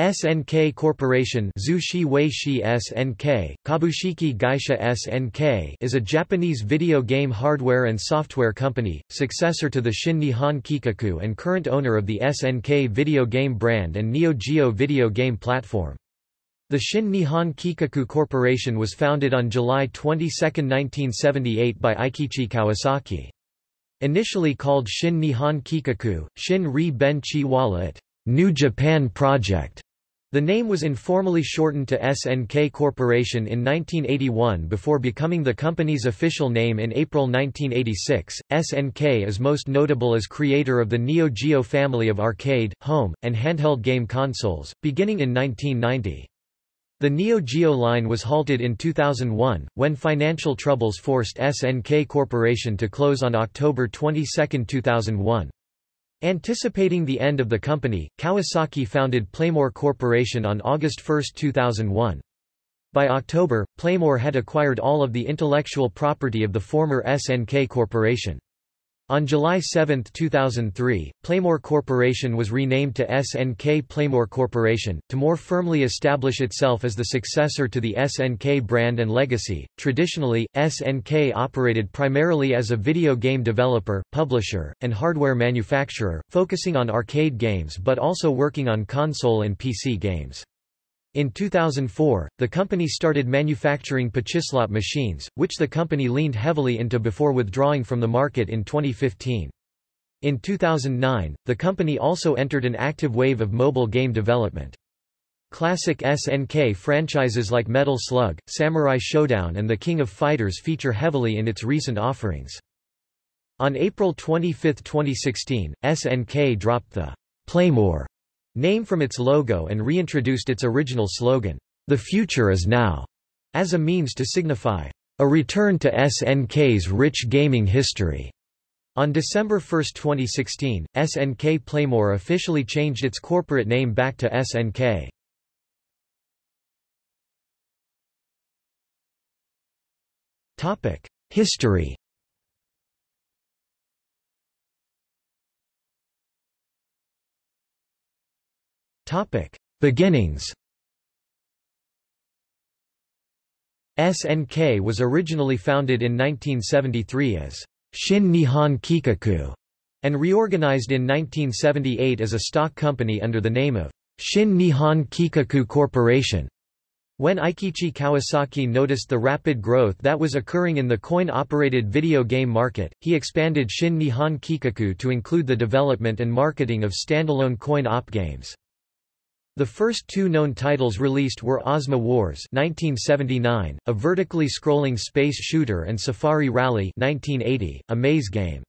SNK Corporation Zushi Weishi SNK, Kabushiki Gaisha SNK is a Japanese video game hardware and software company, successor to the Shin Nihon Kikaku and current owner of the SNK video game brand and Neo Geo video game platform. The Shin Nihon Kikaku Corporation was founded on July 22, 1978 by Eikichi Kawasaki. Initially called Shin Nihon Kikaku, Shin Ri Ben Chi New Japan Project, the name was informally shortened to SNK Corporation in 1981 before becoming the company's official name in April 1986. SNK is most notable as creator of the Neo Geo family of arcade, home, and handheld game consoles, beginning in 1990. The Neo Geo line was halted in 2001, when financial troubles forced SNK Corporation to close on October 22, 2001. Anticipating the end of the company, Kawasaki founded Playmore Corporation on August 1, 2001. By October, Playmore had acquired all of the intellectual property of the former SNK Corporation. On July 7, 2003, Playmore Corporation was renamed to SNK Playmore Corporation, to more firmly establish itself as the successor to the SNK brand and legacy. Traditionally, SNK operated primarily as a video game developer, publisher, and hardware manufacturer, focusing on arcade games but also working on console and PC games. In 2004, the company started manufacturing Pachislot machines, which the company leaned heavily into before withdrawing from the market in 2015. In 2009, the company also entered an active wave of mobile game development. Classic SNK franchises like Metal Slug, Samurai Shodown and The King of Fighters feature heavily in its recent offerings. On April 25, 2016, SNK dropped the Playmore name from its logo and reintroduced its original slogan, The Future is Now, as a means to signify a return to SNK's rich gaming history. On December 1, 2016, SNK Playmore officially changed its corporate name back to SNK. History Beginnings SNK was originally founded in 1973 as Shin Nihon Kikaku and reorganized in 1978 as a stock company under the name of Shin Nihon Kikaku Corporation. When Eikichi Kawasaki noticed the rapid growth that was occurring in the coin-operated video game market, he expanded Shin Nihon Kikaku to include the development and marketing of standalone coin-op games. The first two known titles released were Ozma Wars 1979, a vertically scrolling space shooter and Safari Rally 1980, a maze game.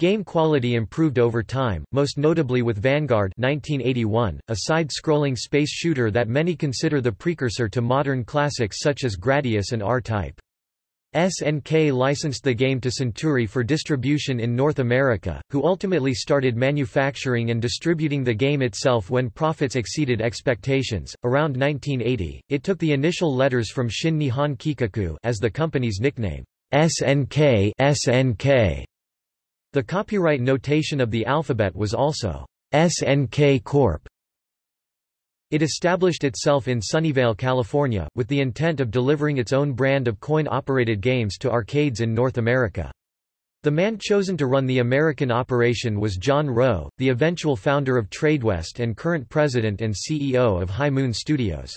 Game quality improved over time, most notably with Vanguard 1981, a side-scrolling space shooter that many consider the precursor to modern classics such as Gradius and R-Type. SNK licensed the game to Centuri for distribution in North America, who ultimately started manufacturing and distributing the game itself when profits exceeded expectations. Around 1980, it took the initial letters from Shin Nihon Kikaku as the company's nickname, SNK SNK. The copyright notation of the alphabet was also SNK Corp. It established itself in Sunnyvale, California, with the intent of delivering its own brand of coin-operated games to arcades in North America. The man chosen to run the American operation was John Rowe, the eventual founder of TradeWest and current president and CEO of High Moon Studios.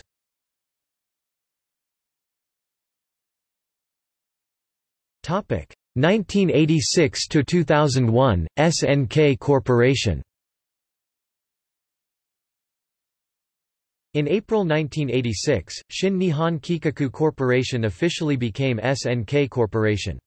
Topic 1986 to 2001 SNK Corporation In April 1986, Shin Nihon Kikaku Corporation officially became SNK Corporation.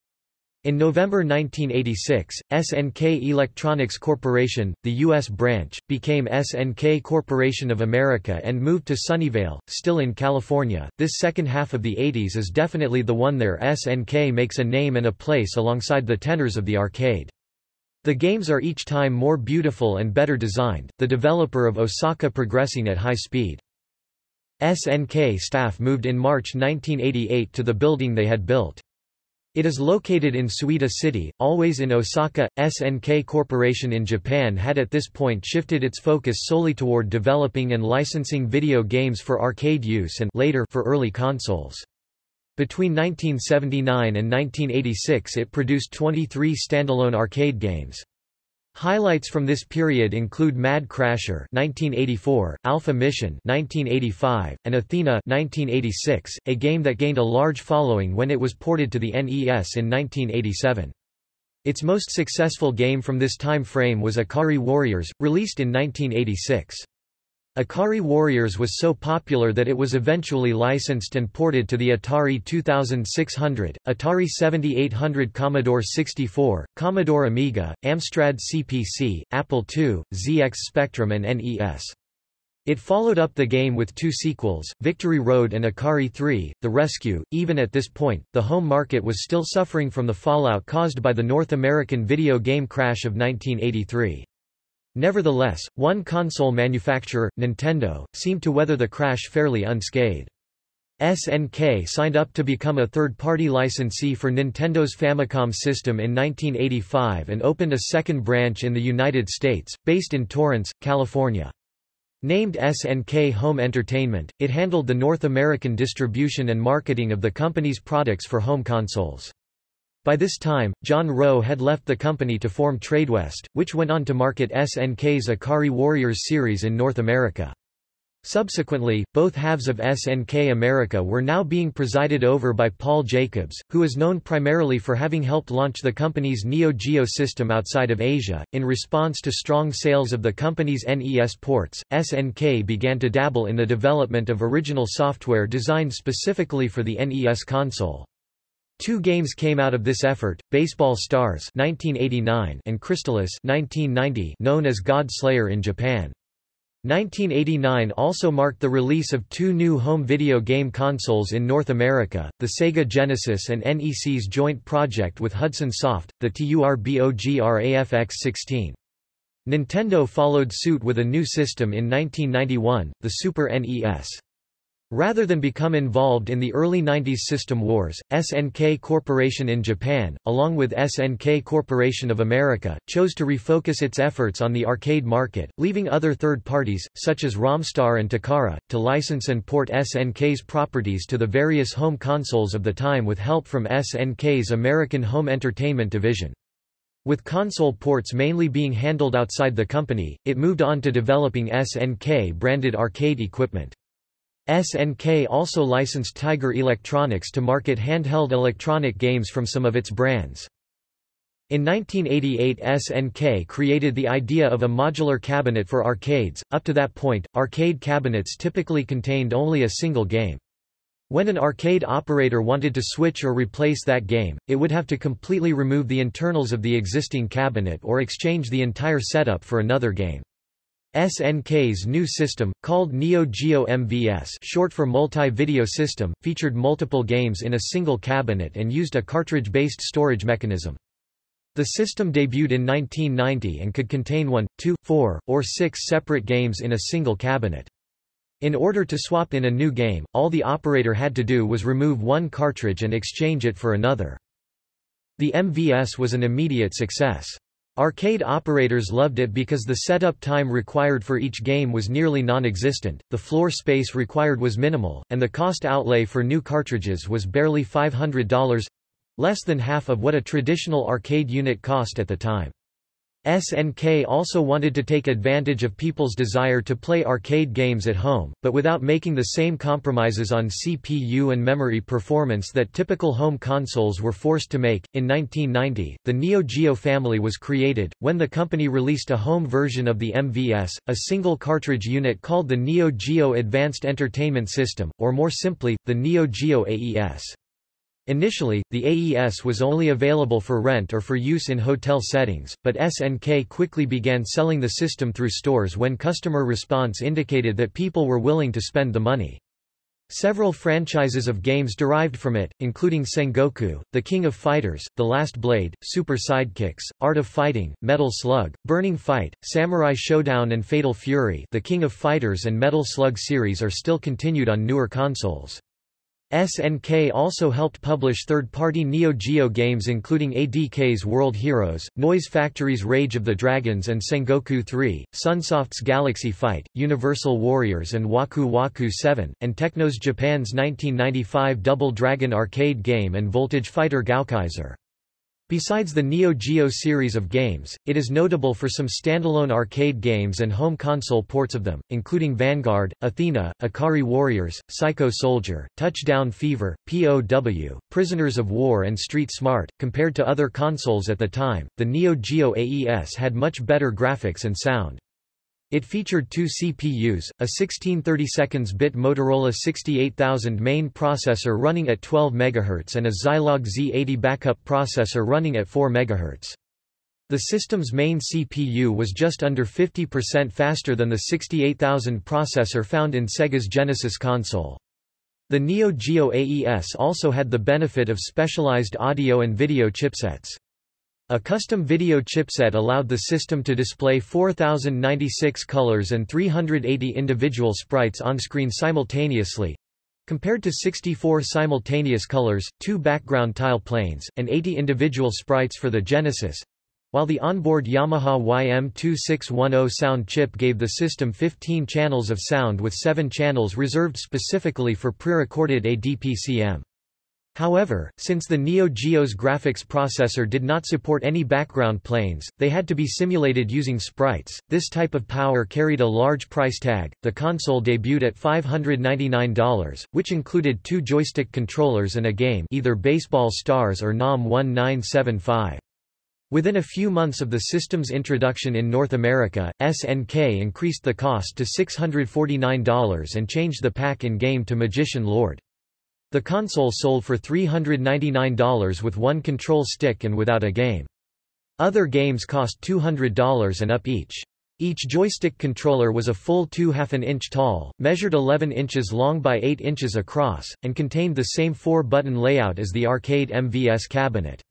In November 1986, SNK Electronics Corporation, the U.S. branch, became SNK Corporation of America and moved to Sunnyvale, still in California. This second half of the 80s is definitely the one there SNK makes a name and a place alongside the tenors of the arcade. The games are each time more beautiful and better designed, the developer of Osaka progressing at high speed. SNK staff moved in March 1988 to the building they had built. It is located in Suita City, always in Osaka. SNK Corporation in Japan had at this point shifted its focus solely toward developing and licensing video games for arcade use and later for early consoles. Between 1979 and 1986 it produced 23 standalone arcade games. Highlights from this period include Mad Crasher 1984, Alpha Mission 1985, and Athena 1986, a game that gained a large following when it was ported to the NES in 1987. Its most successful game from this time frame was Ikari Warriors, released in 1986. Ikari Warriors was so popular that it was eventually licensed and ported to the Atari 2600, Atari 7800 Commodore 64, Commodore Amiga, Amstrad CPC, Apple II, ZX Spectrum and NES. It followed up the game with two sequels, Victory Road and Ikari 3, The Rescue. Even at this point, the home market was still suffering from the fallout caused by the North American video game crash of 1983. Nevertheless, one console manufacturer, Nintendo, seemed to weather the crash fairly unscathed. SNK signed up to become a third-party licensee for Nintendo's Famicom system in 1985 and opened a second branch in the United States, based in Torrance, California. Named SNK Home Entertainment, it handled the North American distribution and marketing of the company's products for home consoles. By this time, John Rowe had left the company to form Tradewest, which went on to market SNK's Ikari Warriors series in North America. Subsequently, both halves of SNK America were now being presided over by Paul Jacobs, who is known primarily for having helped launch the company's Neo Geo system outside of Asia. In response to strong sales of the company's NES ports, SNK began to dabble in the development of original software designed specifically for the NES console. Two games came out of this effort, Baseball Stars 1989 and Crystalis 1990 known as God Slayer in Japan. 1989 also marked the release of two new home video game consoles in North America, the Sega Genesis and NEC's joint project with Hudson Soft, the TURBOGRAFX-16. Nintendo followed suit with a new system in 1991, the Super NES. Rather than become involved in the early 90s system wars, SNK Corporation in Japan, along with SNK Corporation of America, chose to refocus its efforts on the arcade market, leaving other third parties, such as Romstar and Takara, to license and port SNK's properties to the various home consoles of the time with help from SNK's American Home Entertainment Division. With console ports mainly being handled outside the company, it moved on to developing SNK-branded arcade equipment. SNK also licensed Tiger Electronics to market handheld electronic games from some of its brands. In 1988 SNK created the idea of a modular cabinet for arcades, up to that point, arcade cabinets typically contained only a single game. When an arcade operator wanted to switch or replace that game, it would have to completely remove the internals of the existing cabinet or exchange the entire setup for another game. SNK's new system, called Neo Geo MVS short for Multi-Video System, featured multiple games in a single cabinet and used a cartridge-based storage mechanism. The system debuted in 1990 and could contain one, two, four, or six separate games in a single cabinet. In order to swap in a new game, all the operator had to do was remove one cartridge and exchange it for another. The MVS was an immediate success. Arcade operators loved it because the setup time required for each game was nearly non-existent, the floor space required was minimal, and the cost outlay for new cartridges was barely $500—less than half of what a traditional arcade unit cost at the time. SNK also wanted to take advantage of people's desire to play arcade games at home, but without making the same compromises on CPU and memory performance that typical home consoles were forced to make. In 1990, the Neo Geo family was created, when the company released a home version of the MVS, a single cartridge unit called the Neo Geo Advanced Entertainment System, or more simply, the Neo Geo AES. Initially, the AES was only available for rent or for use in hotel settings, but SNK quickly began selling the system through stores when customer response indicated that people were willing to spend the money. Several franchises of games derived from it, including Sengoku, The King of Fighters, The Last Blade, Super Sidekicks, Art of Fighting, Metal Slug, Burning Fight, Samurai Shodown and Fatal Fury The King of Fighters and Metal Slug series are still continued on newer consoles. SNK also helped publish third-party Neo Geo games including ADK's World Heroes, Noise Factory's Rage of the Dragons and Sengoku 3, Sunsoft's Galaxy Fight, Universal Warriors and Waku Waku 7, and Technos Japan's 1995 Double Dragon arcade game and Voltage Fighter Gaokaiser. Besides the Neo Geo series of games, it is notable for some standalone arcade games and home console ports of them, including Vanguard, Athena, Ikari Warriors, Psycho Soldier, Touchdown Fever, POW, Prisoners of War and Street Smart. Compared to other consoles at the time, the Neo Geo AES had much better graphics and sound. It featured two CPUs, a 1632-bit Motorola 68000 main processor running at 12 MHz and a Zilog Z80 backup processor running at 4 MHz. The system's main CPU was just under 50% faster than the 68000 processor found in Sega's Genesis console. The Neo Geo AES also had the benefit of specialized audio and video chipsets. A custom video chipset allowed the system to display 4096 colors and 380 individual sprites on screen simultaneously, compared to 64 simultaneous colors, two background tile planes, and 80 individual sprites for the Genesis. While the onboard Yamaha YM2610 sound chip gave the system 15 channels of sound with 7 channels reserved specifically for pre-recorded ADPCM. However, since the Neo Geo's graphics processor did not support any background planes, they had to be simulated using sprites. This type of power carried a large price tag. The console debuted at $599, which included two joystick controllers and a game, either Baseball Stars or NAM 1975. Within a few months of the system's introduction in North America, SNK increased the cost to $649 and changed the pack-in-game to Magician Lord. The console sold for $399 with one control stick and without a game. Other games cost $200 and up each. Each joystick controller was a full 2 half an inch tall, measured 11 inches long by 8 inches across, and contained the same 4-button layout as the arcade MVS cabinet.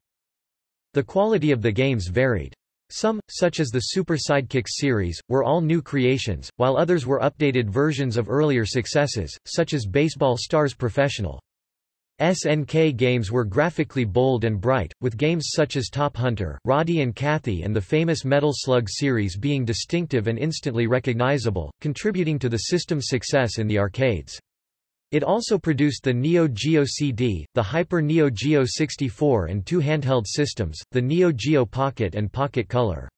The quality of the games varied. Some, such as the Super Sidekicks series, were all new creations, while others were updated versions of earlier successes, such as Baseball Stars Professional. SNK games were graphically bold and bright, with games such as Top Hunter, Roddy and Cathy and the famous Metal Slug series being distinctive and instantly recognizable, contributing to the system's success in the arcades. It also produced the Neo Geo CD, the Hyper Neo Geo 64 and two handheld systems, the Neo Geo Pocket and Pocket Color.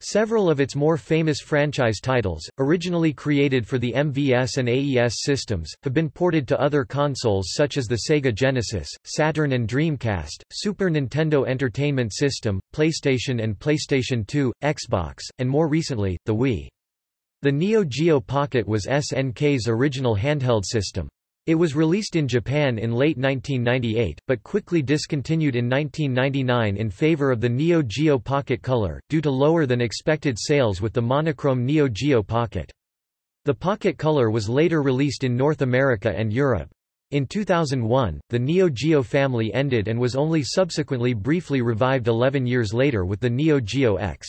Several of its more famous franchise titles, originally created for the MVS and AES systems, have been ported to other consoles such as the Sega Genesis, Saturn and Dreamcast, Super Nintendo Entertainment System, PlayStation and PlayStation 2, Xbox, and more recently, the Wii. The Neo Geo Pocket was SNK's original handheld system. It was released in Japan in late 1998, but quickly discontinued in 1999 in favor of the Neo Geo Pocket Color, due to lower than expected sales with the monochrome Neo Geo Pocket. The Pocket Color was later released in North America and Europe. In 2001, the Neo Geo family ended and was only subsequently briefly revived 11 years later with the Neo Geo X.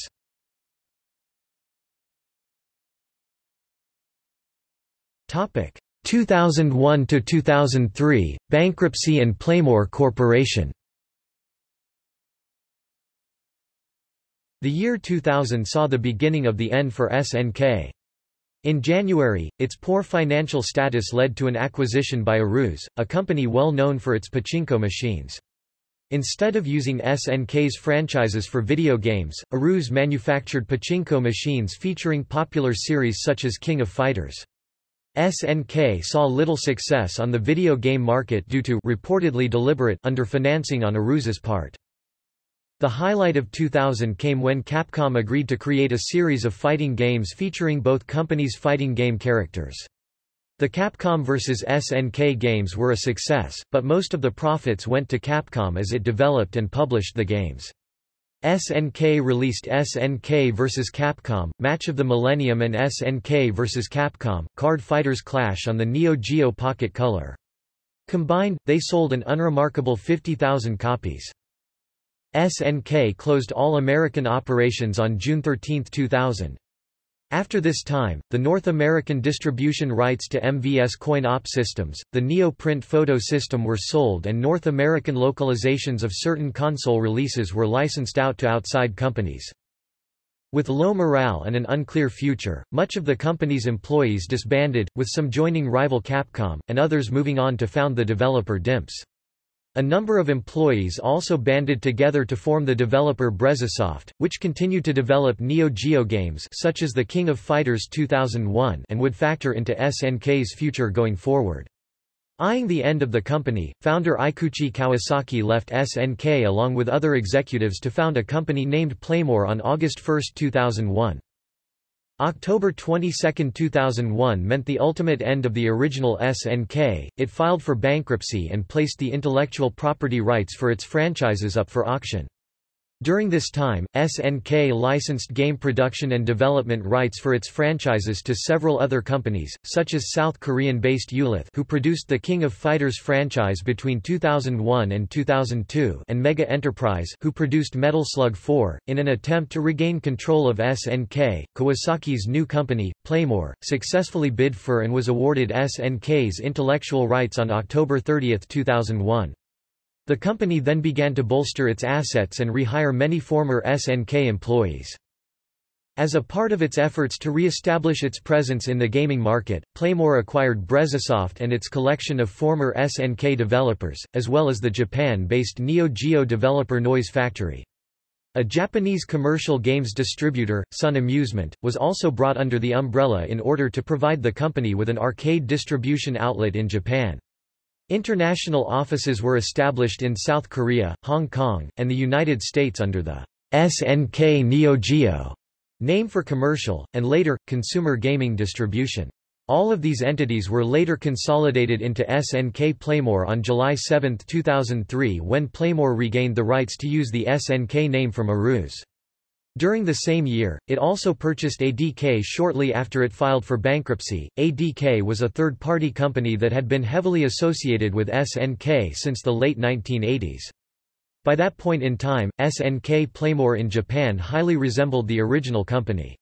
Topic: 2001 to 2003 bankruptcy and Playmore Corporation The year 2000 saw the beginning of the end for SNK. In January, its poor financial status led to an acquisition by Aruze, a company well known for its pachinko machines. Instead of using SNK's franchises for video games, Aruze manufactured pachinko machines featuring popular series such as King of Fighters. SNK saw little success on the video game market due to reportedly deliberate underfinancing on Aruze's part. The highlight of 2000 came when Capcom agreed to create a series of fighting games featuring both companies' fighting game characters. The Capcom vs SNK games were a success, but most of the profits went to Capcom as it developed and published the games. SNK released SNK vs. Capcom, Match of the Millennium and SNK vs. Capcom, Card Fighters Clash on the Neo Geo Pocket Color. Combined, they sold an unremarkable 50,000 copies. SNK closed all American operations on June 13, 2000. After this time, the North American distribution rights to MVS coin-op systems, the Neo-Print photo system were sold and North American localizations of certain console releases were licensed out to outside companies. With low morale and an unclear future, much of the company's employees disbanded, with some joining rival Capcom, and others moving on to found the developer DIMPS. A number of employees also banded together to form the developer Brezzasoft, which continued to develop Neo Geo games such as The King of Fighters 2001 and would factor into SNK's future going forward. Eyeing the end of the company, founder Eikichi Kawasaki left SNK along with other executives to found a company named Playmore on August 1, 2001. October 22, 2001 meant the ultimate end of the original SNK, it filed for bankruptcy and placed the intellectual property rights for its franchises up for auction. During this time, SNK licensed game production and development rights for its franchises to several other companies, such as South Korean-based Eolith who produced the King of Fighters franchise between 2001 and 2002 and Mega Enterprise who produced Metal Slug 4. In an attempt to regain control of SNK, Kawasaki's new company, Playmore, successfully bid for and was awarded SNK's intellectual rights on October 30, 2001. The company then began to bolster its assets and rehire many former SNK employees. As a part of its efforts to re-establish its presence in the gaming market, Playmore acquired Brezzasoft and its collection of former SNK developers, as well as the Japan-based Neo Geo developer Noise Factory. A Japanese commercial games distributor, Sun Amusement, was also brought under the umbrella in order to provide the company with an arcade distribution outlet in Japan. International offices were established in South Korea, Hong Kong, and the United States under the SNK Neo Geo name for commercial, and later, consumer gaming distribution. All of these entities were later consolidated into SNK Playmore on July 7, 2003 when Playmore regained the rights to use the SNK name from Aruze. During the same year, it also purchased ADK shortly after it filed for bankruptcy. ADK was a third party company that had been heavily associated with SNK since the late 1980s. By that point in time, SNK Playmore in Japan highly resembled the original company.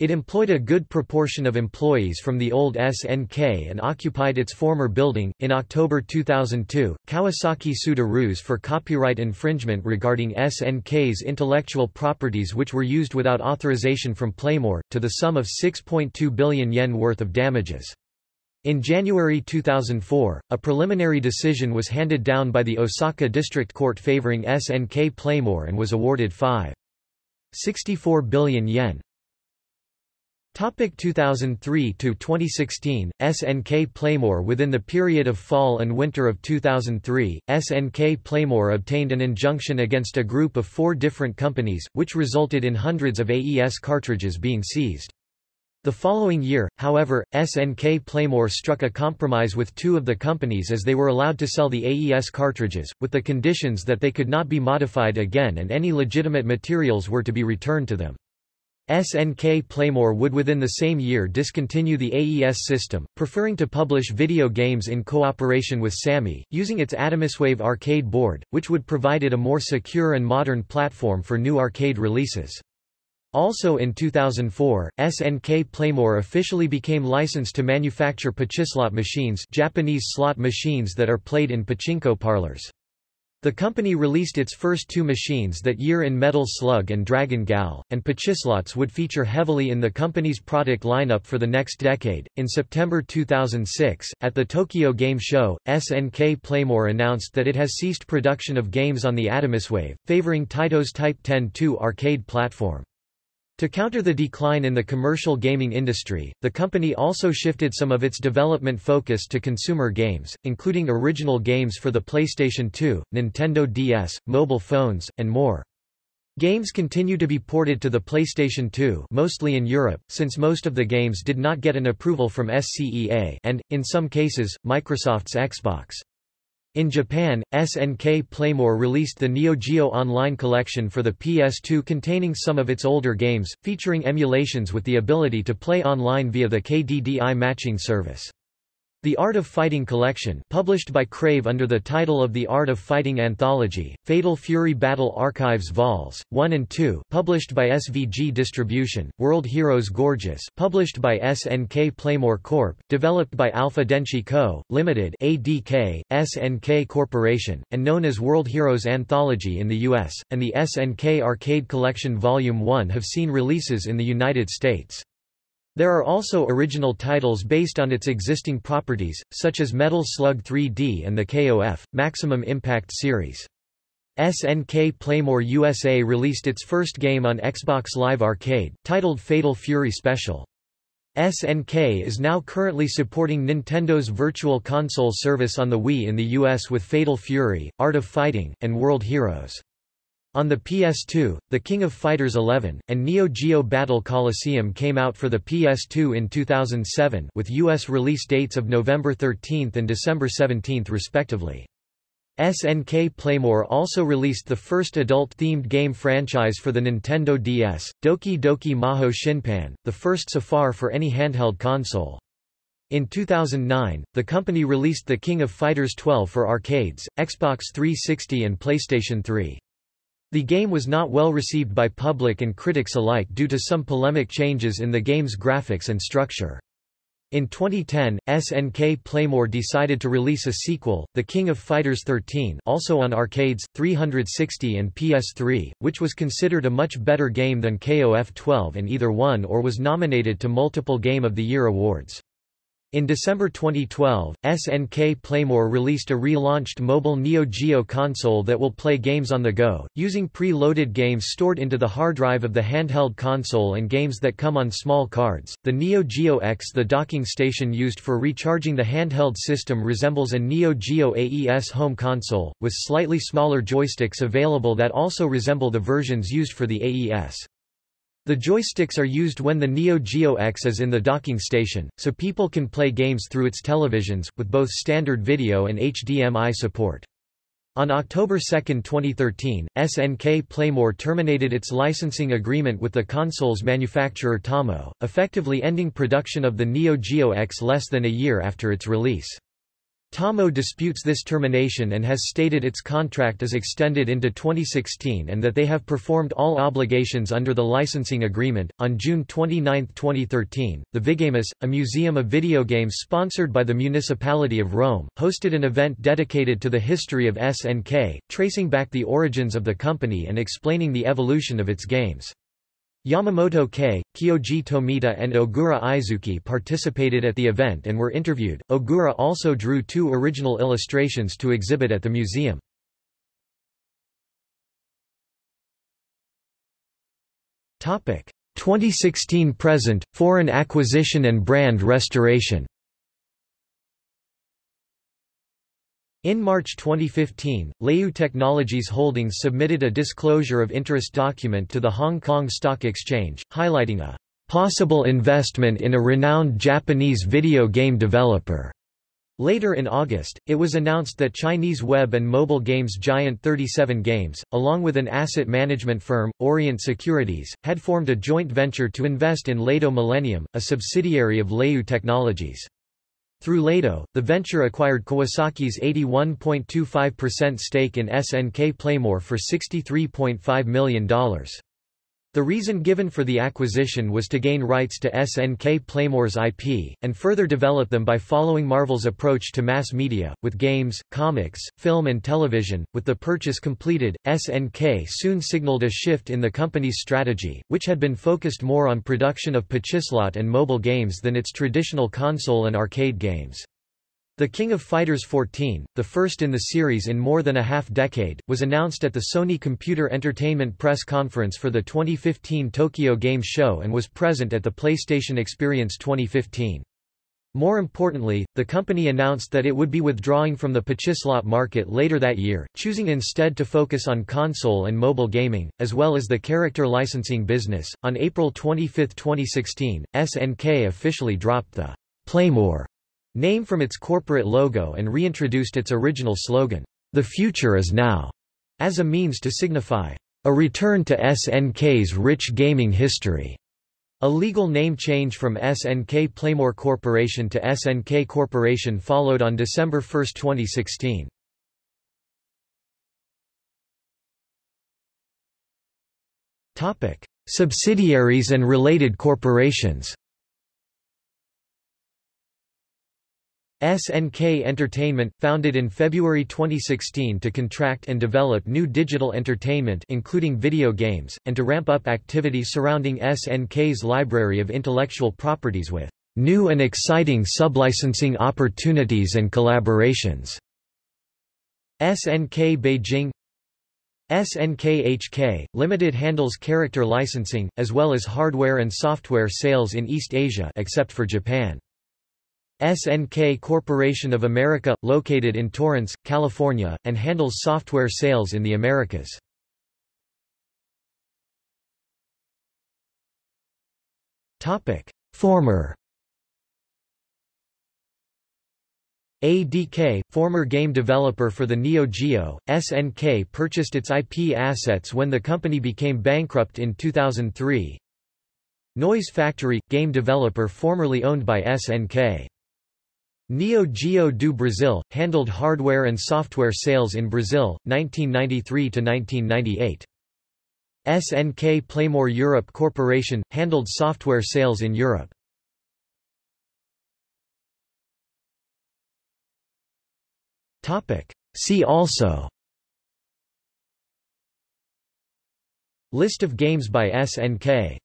It employed a good proportion of employees from the old SNK and occupied its former building. In October 2002, Kawasaki sued Aruze for copyright infringement regarding SNK's intellectual properties which were used without authorization from Playmore, to the sum of 6.2 billion yen worth of damages. In January 2004, a preliminary decision was handed down by the Osaka District Court favoring SNK Playmore and was awarded 5.64 billion yen. Topic 2003 to 2016 SNK Playmore Within the period of fall and winter of 2003, SNK Playmore obtained an injunction against a group of four different companies, which resulted in hundreds of AES cartridges being seized. The following year, however, SNK Playmore struck a compromise with two of the companies as they were allowed to sell the AES cartridges, with the conditions that they could not be modified again and any legitimate materials were to be returned to them. SNK Playmore would within the same year discontinue the AES system, preferring to publish video games in cooperation with Sammy, using its Atomiswave arcade board, which would provide it a more secure and modern platform for new arcade releases. Also in 2004, SNK Playmore officially became licensed to manufacture pachislot machines Japanese slot machines that are played in pachinko parlors. The company released its first two machines that year in Metal Slug and Dragon Gal, and Pachislots would feature heavily in the company's product lineup for the next decade. In September 2006, at the Tokyo Game Show, SNK Playmore announced that it has ceased production of games on the Atomiswave, favoring Taito's Type 10-2 arcade platform. To counter the decline in the commercial gaming industry, the company also shifted some of its development focus to consumer games, including original games for the PlayStation 2, Nintendo DS, mobile phones, and more. Games continue to be ported to the PlayStation 2 mostly in Europe, since most of the games did not get an approval from SCEA and, in some cases, Microsoft's Xbox. In Japan, SNK Playmore released the Neo Geo Online collection for the PS2 containing some of its older games, featuring emulations with the ability to play online via the KDDI matching service. The Art of Fighting collection published by Crave under the title of The Art of Fighting Anthology, Fatal Fury Battle Archives Vols. 1 and 2 published by SVG Distribution, World Heroes Gorgeous published by SNK Playmore Corp., developed by Alpha Denshi Co., Limited ADK, SNK Corporation, and known as World Heroes Anthology in the US, and the SNK Arcade Collection Volume 1 have seen releases in the United States. There are also original titles based on its existing properties, such as Metal Slug 3D and the KOF, Maximum Impact series. SNK Playmore USA released its first game on Xbox Live Arcade, titled Fatal Fury Special. SNK is now currently supporting Nintendo's Virtual Console service on the Wii in the US with Fatal Fury, Art of Fighting, and World Heroes. On the PS2, The King of Fighters 11, and Neo Geo Battle Coliseum came out for the PS2 in 2007 with US release dates of November 13 and December 17 respectively. SNK Playmore also released the first adult-themed game franchise for the Nintendo DS, Doki Doki Maho Shinpan, the first so far for any handheld console. In 2009, the company released The King of Fighters 12 for arcades, Xbox 360 and PlayStation 3. The game was not well received by public and critics alike due to some polemic changes in the game's graphics and structure. In 2010, SNK Playmore decided to release a sequel, The King of Fighters 13 also on arcades, 360 and PS3, which was considered a much better game than KOF 12 and either won or was nominated to multiple Game of the Year awards. In December 2012, SNK Playmore released a relaunched mobile Neo Geo console that will play games on the go, using pre-loaded games stored into the hard drive of the handheld console and games that come on small cards. The Neo Geo X The docking station used for recharging the handheld system resembles a Neo Geo AES home console, with slightly smaller joysticks available that also resemble the versions used for the AES. The joysticks are used when the Neo Geo X is in the docking station, so people can play games through its televisions, with both standard video and HDMI support. On October 2, 2013, SNK Playmore terminated its licensing agreement with the console's manufacturer Tommo, effectively ending production of the Neo Geo X less than a year after its release. Tommo disputes this termination and has stated its contract is extended into 2016 and that they have performed all obligations under the licensing agreement. On June 29, 2013, the Vigamus, a museum of video games sponsored by the municipality of Rome, hosted an event dedicated to the history of SNK, tracing back the origins of the company and explaining the evolution of its games. Yamamoto Kei, Kyoji Tomita and Ogura Izuki participated at the event and were interviewed. Ogura also drew two original illustrations to exhibit at the museum. Topic: 2016 present, foreign acquisition and brand restoration. In March 2015, Leyou Technologies Holdings submitted a disclosure of interest document to the Hong Kong Stock Exchange, highlighting a possible investment in a renowned Japanese video game developer. Later in August, it was announced that Chinese web and mobile games giant 37 Games, along with an asset management firm, Orient Securities, had formed a joint venture to invest in Ledo Millennium, a subsidiary of Leyou Technologies. Through Ledo, the venture acquired Kawasaki's 81.25% stake in SNK Playmore for $63.5 million. The reason given for the acquisition was to gain rights to SNK Playmore's IP, and further develop them by following Marvel's approach to mass media, with games, comics, film and television. With the purchase completed, SNK soon signaled a shift in the company's strategy, which had been focused more on production of pachislot and mobile games than its traditional console and arcade games. The King of Fighters 14, the first in the series in more than a half-decade, was announced at the Sony Computer Entertainment press conference for the 2015 Tokyo Game Show and was present at the PlayStation Experience 2015. More importantly, the company announced that it would be withdrawing from the pachislot market later that year, choosing instead to focus on console and mobile gaming, as well as the character licensing business. On April 25, 2016, SNK officially dropped the Playmore name from its corporate logo and reintroduced its original slogan, The Future is Now, as a means to signify a return to SNK's rich gaming history. A legal name change from SNK Playmore Corporation to SNK Corporation followed on December 1, 2016. Topic: Subsidiaries and related corporations SNK Entertainment, founded in February 2016 to contract and develop new digital entertainment including video games, and to ramp up activity surrounding SNK's library of intellectual properties with new and exciting sublicensing opportunities and collaborations. SNK Beijing SNK-HK, Limited handles character licensing, as well as hardware and software sales in East Asia except for Japan. SNK Corporation of America, located in Torrance, California, and handles software sales in the Americas. Former ADK, former game developer for the Neo Geo, SNK purchased its IP assets when the company became bankrupt in 2003. Noise Factory, game developer formerly owned by SNK. Neo Geo do Brasil, handled hardware and software sales in Brazil, 1993–1998. SNK Playmore Europe Corporation, handled software sales in Europe. See also List of games by SNK